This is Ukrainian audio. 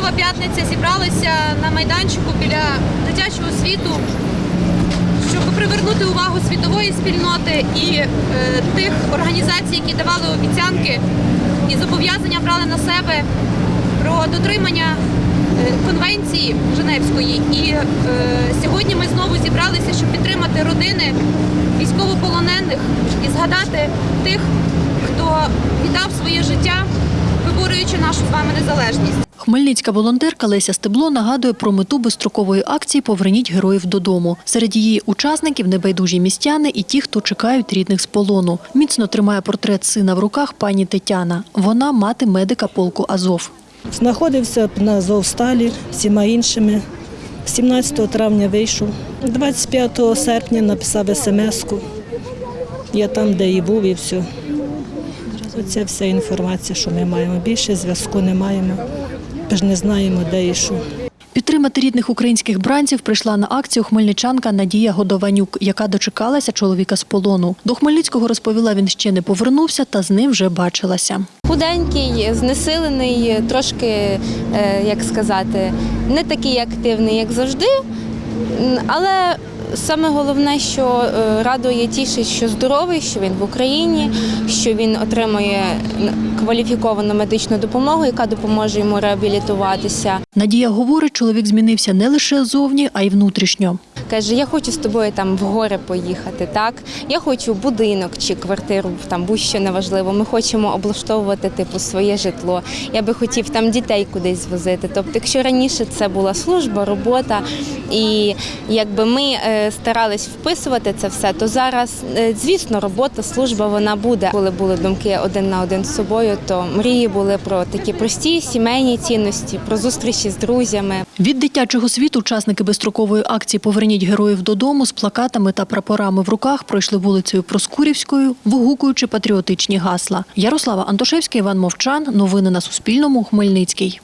Святкова п'ятниця зібралися на майданчику біля дитячого світу, щоб привернути увагу світової спільноти і е, тих організацій, які давали обіцянки і зобов'язання брали на себе про дотримання е, конвенції Женевської. І е, сьогодні ми знову зібралися, щоб підтримати родини військовополонених і згадати тих, хто віддав своє життя, виборюючи нашу з вами незалежність. Хмельницька волонтерка Леся Стебло нагадує про мету безстрокової акції Поверніть героїв додому. Серед її учасників небайдужі містяни і ті, хто чекають рідних з полону. Міцно тримає портрет сина в руках пані Тетяна. Вона мати медика полку Азов. Знаходився на Азовсталі всіма іншими. 17 травня вийшов. 25 серпня написав смс-ку. Я там, де і був, і все. Оце вся інформація, що ми маємо. Більше зв'язку не маємо. Ми ж не знаємо, де і що. Підтримати рідних українських бранців прийшла на акцію хмельничанка Надія Годованюк, яка дочекалася чоловіка з полону. До Хмельницького розповіла, він ще не повернувся, та з ним вже бачилася. Худенький, знесилений, трошки, е, як сказати, не такий активний, як завжди. Але саме головне, що е, радує тішить, що здоровий, що він в Україні, що він отримує кваліфіковану медичну допомогу, яка допоможе йому реабілітуватися. Надія говорить, чоловік змінився не лише зовні, а й внутрішньо. Каже, я хочу з тобою там в гори поїхати. Так, я хочу будинок чи квартиру, там будь-що неважливо. Ми хочемо облаштовувати типу своє житло. Я би хотів там дітей кудись звозити. Тобто, якщо раніше це була служба, робота, і якби ми е, старались вписувати це все, то зараз, е, звісно, робота, служба вона буде. Коли були думки один на один з собою, то мрії були про такі прості сімейні цінності, про зустрічі з друзями. Від дитячого світу учасники безстрокової акції Поверніть героїв додому з плакатами та прапорами в руках пройшли вулицею Проскурівською, вигукуючи патріотичні гасла. Ярослава Антошевська, Іван Мовчан. Новини на Суспільному. Хмельницький.